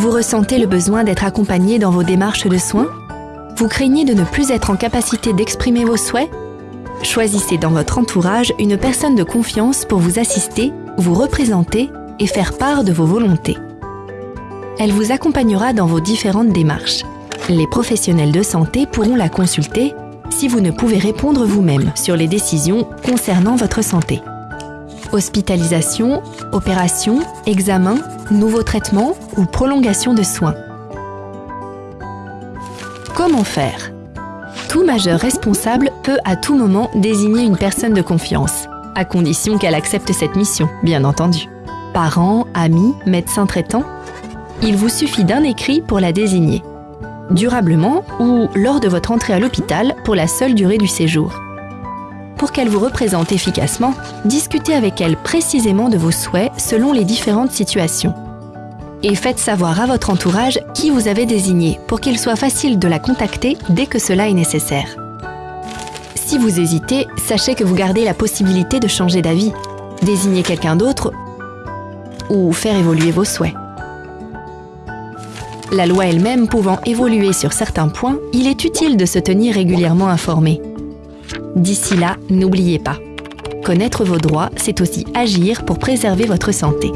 Vous ressentez le besoin d'être accompagné dans vos démarches de soins? Vous craignez de ne plus être en capacité d'exprimer vos souhaits? Choisissez dans votre entourage une personne de confiance pour vous assister, vous représenter et faire part de vos volontés. Elle vous accompagnera dans vos différentes démarches. Les professionnels de santé pourront la consulter si vous ne pouvez répondre vous-même sur les décisions concernant votre santé. Hospitalisation, opération, examen, nouveau traitement ou prolongation de soins. Comment faire? Tout majeur responsable peut à tout moment désigner une personne de confiance, à condition qu'elle accepte cette mission, bien entendu. Parents, amis, médecins traitants, il vous suffit d'un écrit pour la désigner durablement ou lors de votre entrée à l'hôpital pour la seule durée du séjour. Pour qu'elle vous représente efficacement, discutez avec elle précisément de vos souhaits selon les différentes situations. Et faites savoir à votre entourage qui vous avez désigné pour qu'il soit facile de la contacter dès que cela est nécessaire. Si vous hésitez, sachez que vous gardez la possibilité de changer d'avis, désigner quelqu'un d'autre ou faire évoluer vos souhaits. La loi elle-même pouvant évoluer sur certains points, il est utile de se tenir régulièrement informé. D'ici là, n'oubliez pas, connaître vos droits, c'est aussi agir pour préserver votre santé.